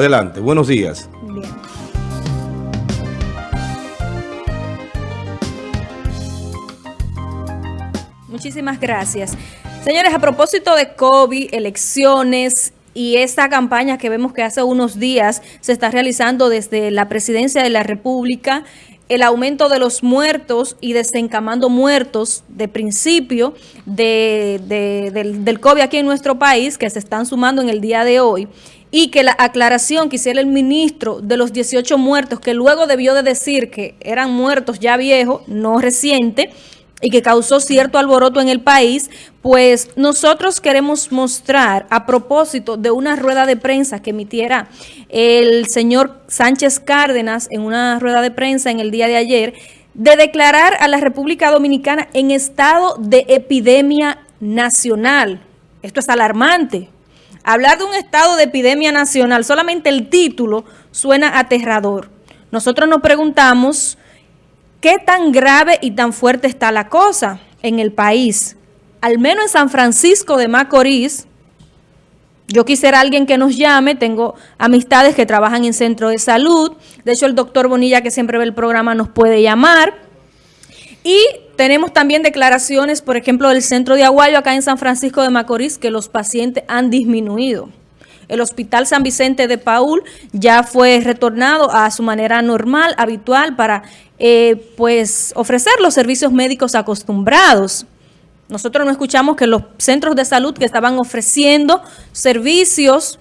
Adelante, buenos días. Bien. Muchísimas gracias. Señores, a propósito de COVID, elecciones y esta campaña que vemos que hace unos días se está realizando desde la presidencia de la República, el aumento de los muertos y desencamando muertos de principio del, del COVID aquí en nuestro país, que se están sumando en el día de hoy, y que la aclaración que hiciera el ministro de los 18 muertos, que luego debió de decir que eran muertos ya viejos, no recientes, y que causó cierto alboroto en el país, pues nosotros queremos mostrar a propósito de una rueda de prensa que emitiera el señor Sánchez Cárdenas en una rueda de prensa en el día de ayer, de declarar a la República Dominicana en estado de epidemia nacional. Esto es alarmante. Hablar de un estado de epidemia nacional, solamente el título suena aterrador. Nosotros nos preguntamos ¿Qué tan grave y tan fuerte está la cosa en el país? Al menos en San Francisco de Macorís, yo quisiera alguien que nos llame, tengo amistades que trabajan en centro de salud, de hecho el doctor Bonilla que siempre ve el programa nos puede llamar. Y tenemos también declaraciones, por ejemplo, del centro de Aguayo acá en San Francisco de Macorís, que los pacientes han disminuido. El Hospital San Vicente de Paul ya fue retornado a su manera normal, habitual, para eh, pues ofrecer los servicios médicos acostumbrados. Nosotros no escuchamos que los centros de salud que estaban ofreciendo servicios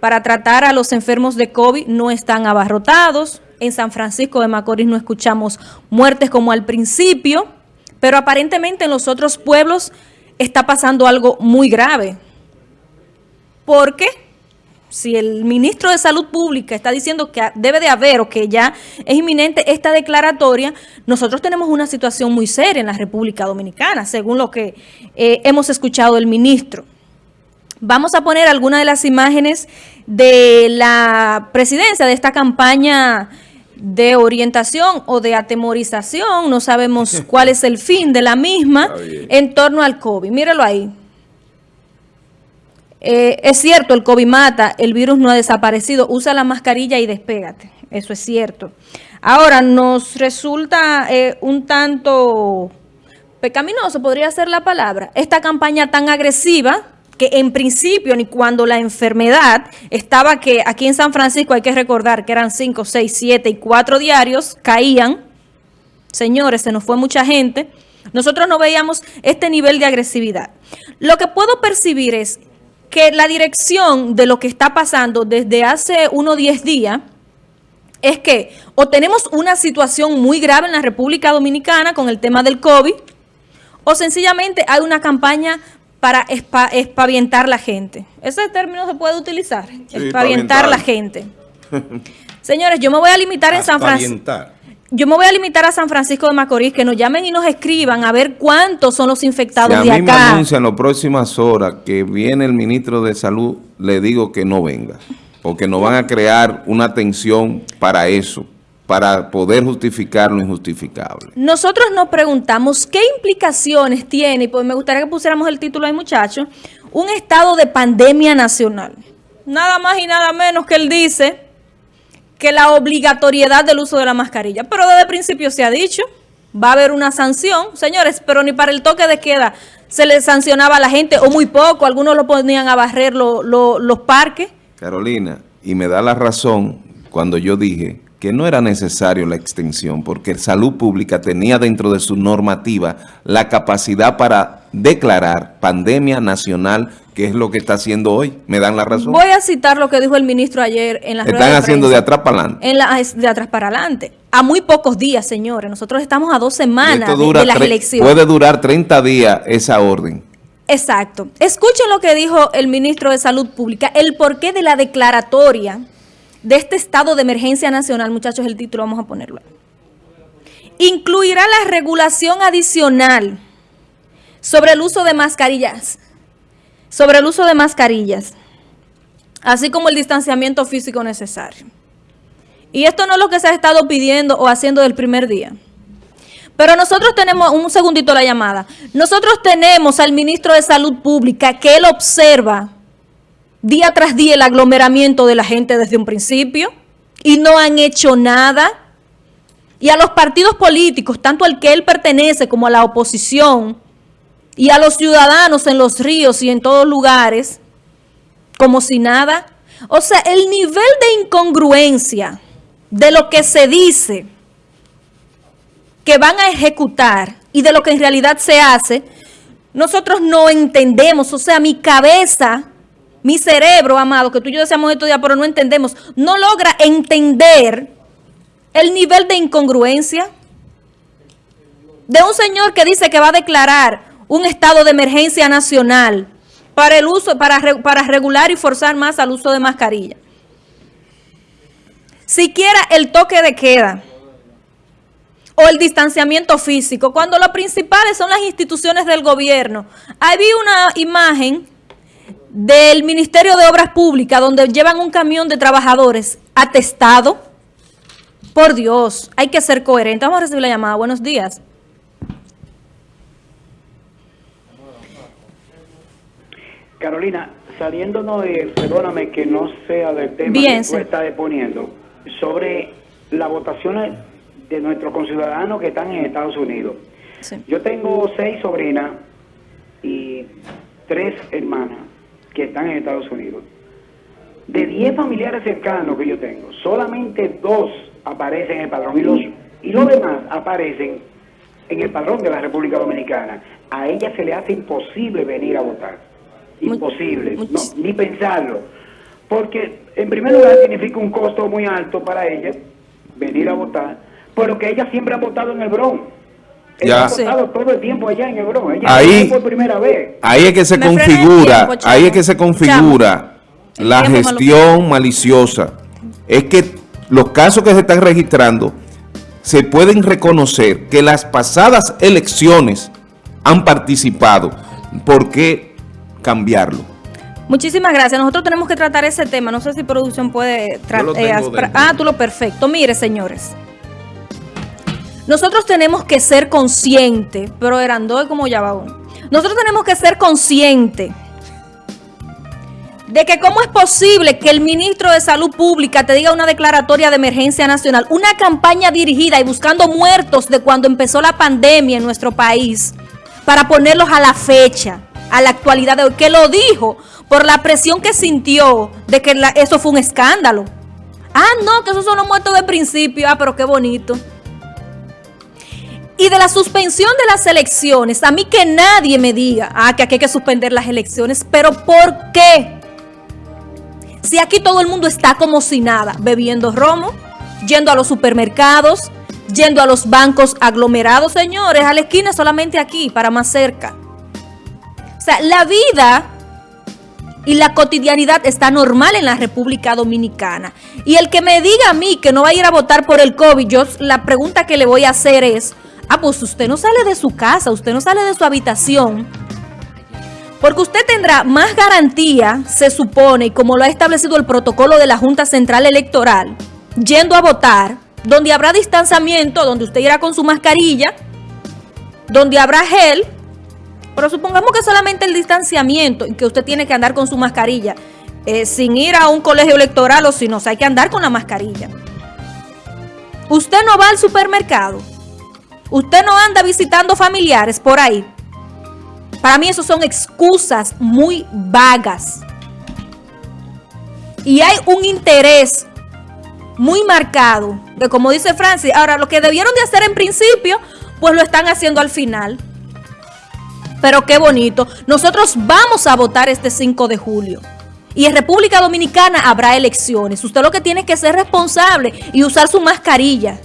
para tratar a los enfermos de COVID no están abarrotados. En San Francisco de Macorís no escuchamos muertes como al principio, pero aparentemente en los otros pueblos está pasando algo muy grave. ¿Por qué? si el ministro de Salud Pública está diciendo que debe de haber o que ya es inminente esta declaratoria, nosotros tenemos una situación muy seria en la República Dominicana, según lo que eh, hemos escuchado del ministro. Vamos a poner algunas de las imágenes de la presidencia de esta campaña de orientación o de atemorización, no sabemos cuál es el fin de la misma en torno al COVID. Míralo ahí. Eh, es cierto, el COVID mata, el virus no ha desaparecido, usa la mascarilla y despégate, eso es cierto. Ahora, nos resulta eh, un tanto pecaminoso, podría ser la palabra, esta campaña tan agresiva que en principio, ni cuando la enfermedad estaba que aquí en San Francisco hay que recordar que eran 5, 6, 7 y 4 diarios, caían, señores, se nos fue mucha gente, nosotros no veíamos este nivel de agresividad. Lo que puedo percibir es que la dirección de lo que está pasando desde hace unos 10 días es que o tenemos una situación muy grave en la República Dominicana con el tema del COVID, o sencillamente hay una campaña para espavientar la gente. Ese término se puede utilizar, espavientar la gente. Señores, yo me voy a limitar en San Francisco. Yo me voy a limitar a San Francisco de Macorís, que nos llamen y nos escriban a ver cuántos son los infectados de acá. a mí me anuncian las próximas horas que viene el ministro de Salud, le digo que no venga, porque nos van a crear una tensión para eso, para poder justificar lo injustificable. Nosotros nos preguntamos qué implicaciones tiene, y pues me gustaría que pusiéramos el título ahí, muchachos, un estado de pandemia nacional. Nada más y nada menos que él dice que la obligatoriedad del uso de la mascarilla. Pero desde el principio se ha dicho, va a haber una sanción. Señores, pero ni para el toque de queda se le sancionaba a la gente, o muy poco, algunos lo ponían a barrer los parques. Carolina, y me da la razón cuando yo dije que no era necesario la extensión, porque Salud Pública tenía dentro de su normativa la capacidad para declarar pandemia nacional que es lo que está haciendo hoy. ¿Me dan la razón? Voy a citar lo que dijo el ministro ayer en la Están haciendo de, atrás para adelante. En la, de atrás para adelante. A muy pocos días, señores. Nosotros estamos a dos semanas de, las elecciones. Puede durar 30 días esa orden. Exacto. Escuchen lo que dijo el ministro de Salud Pública, el porqué de la declaratoria de este estado de emergencia nacional. Muchachos, el título vamos a ponerlo. Incluirá la regulación adicional sobre el uso de mascarillas sobre el uso de mascarillas, así como el distanciamiento físico necesario. Y esto no es lo que se ha estado pidiendo o haciendo del primer día. Pero nosotros tenemos, un segundito la llamada, nosotros tenemos al ministro de Salud Pública que él observa día tras día el aglomeramiento de la gente desde un principio y no han hecho nada. Y a los partidos políticos, tanto al que él pertenece como a la oposición, y a los ciudadanos en los ríos y en todos lugares, como si nada. O sea, el nivel de incongruencia de lo que se dice que van a ejecutar y de lo que en realidad se hace, nosotros no entendemos. O sea, mi cabeza, mi cerebro, amado, que tú y yo deseamos estudiar, pero no entendemos, no logra entender el nivel de incongruencia de un señor que dice que va a declarar un estado de emergencia nacional para el uso, para, para regular y forzar más al uso de mascarilla. Siquiera el toque de queda o el distanciamiento físico, cuando lo principales son las instituciones del gobierno. Ahí vi una imagen del Ministerio de Obras Públicas donde llevan un camión de trabajadores atestado. Por Dios, hay que ser coherente. Vamos a recibir la llamada. Buenos días. Carolina, saliéndonos de, perdóname que no sea del tema que tú estás exponiendo, sobre las votaciones de nuestros conciudadanos que están en Estados Unidos. Yo tengo seis sobrinas y tres hermanas que están en Estados Unidos. De diez familiares cercanos que yo tengo, solamente dos aparecen en el padrón y los, y los demás aparecen en el padrón de la República Dominicana. A ella se le hace imposible venir a votar imposible, ni pensarlo. Porque en primer lugar significa un costo muy alto para ella venir a votar, pero que ella siempre ha votado en el Bronx. Votado todo el tiempo allá en. Ella ahí, por primera vez. Ahí es que se configura, ahí es que se configura la gestión maliciosa. Es que los casos que se están registrando se pueden reconocer que las pasadas elecciones han participado porque cambiarlo. Muchísimas gracias. Nosotros tenemos que tratar ese tema. No sé si producción puede tratar. Eh, ah, tú lo perfecto. Mire, señores. Nosotros tenemos que ser conscientes, pero eran dos como ya va uno. Nosotros tenemos que ser conscientes de que cómo es posible que el ministro de Salud Pública te diga una declaratoria de emergencia nacional, una campaña dirigida y buscando muertos de cuando empezó la pandemia en nuestro país, para ponerlos a la fecha a la actualidad de hoy, que lo dijo por la presión que sintió de que eso fue un escándalo. Ah, no, que esos son los muertos de principio. Ah, pero qué bonito. Y de la suspensión de las elecciones, a mí que nadie me diga, ah, que aquí hay que suspender las elecciones, pero ¿por qué? Si aquí todo el mundo está como si nada, bebiendo romo, yendo a los supermercados, yendo a los bancos aglomerados, señores, a la esquina solamente aquí, para más cerca. O sea, la vida y la cotidianidad está normal en la República Dominicana. Y el que me diga a mí que no va a ir a votar por el COVID, la pregunta que le voy a hacer es, ah, pues usted no sale de su casa, usted no sale de su habitación, porque usted tendrá más garantía, se supone, y como lo ha establecido el protocolo de la Junta Central Electoral, yendo a votar, donde habrá distanciamiento, donde usted irá con su mascarilla, donde habrá gel, pero supongamos que solamente el distanciamiento y que usted tiene que andar con su mascarilla, eh, sin ir a un colegio electoral o si no, hay que andar con la mascarilla. Usted no va al supermercado. Usted no anda visitando familiares por ahí. Para mí eso son excusas muy vagas. Y hay un interés muy marcado de como dice Francis, ahora lo que debieron de hacer en principio, pues lo están haciendo al final. Pero qué bonito. Nosotros vamos a votar este 5 de julio. Y en República Dominicana habrá elecciones. Usted lo que tiene que ser responsable y usar su mascarilla.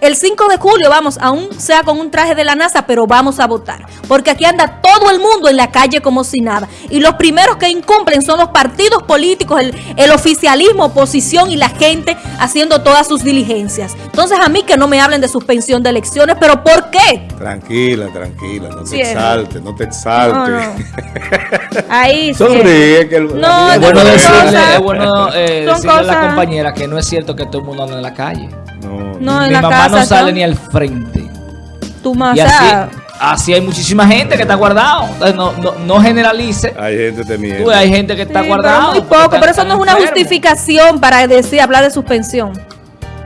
El 5 de julio, vamos, aún sea con un traje de la NASA, pero vamos a votar. Porque aquí anda todo el mundo en la calle como si nada. Y los primeros que incumplen son los partidos políticos, el, oficialismo, oposición y la gente haciendo todas sus diligencias. Entonces a mí que no me hablen de suspensión de elecciones, pero ¿por qué? Tranquila, tranquila, no te exaltes, no te exaltes. Ahí Sonríe. Que no, es bueno decirle, es bueno eh, decirle a la compañera que no es cierto que todo el mundo anda en la calle. No, Mi mamá no sale ni al frente. Tu mamá. Así hay muchísima gente que está guardado. no, no, no, generalice. Hay gente temiendo. hay gente que está guardado. muy poco, pero eso no es una justificación para decir, hablar de suspensión.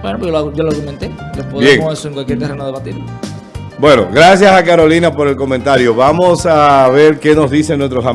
Bueno, pues yo lo, yo lo argumenté. podemos eso en cualquier terreno debatir. Bueno, gracias a Carolina por el comentario. Vamos a ver qué nos dicen nuestros amigos.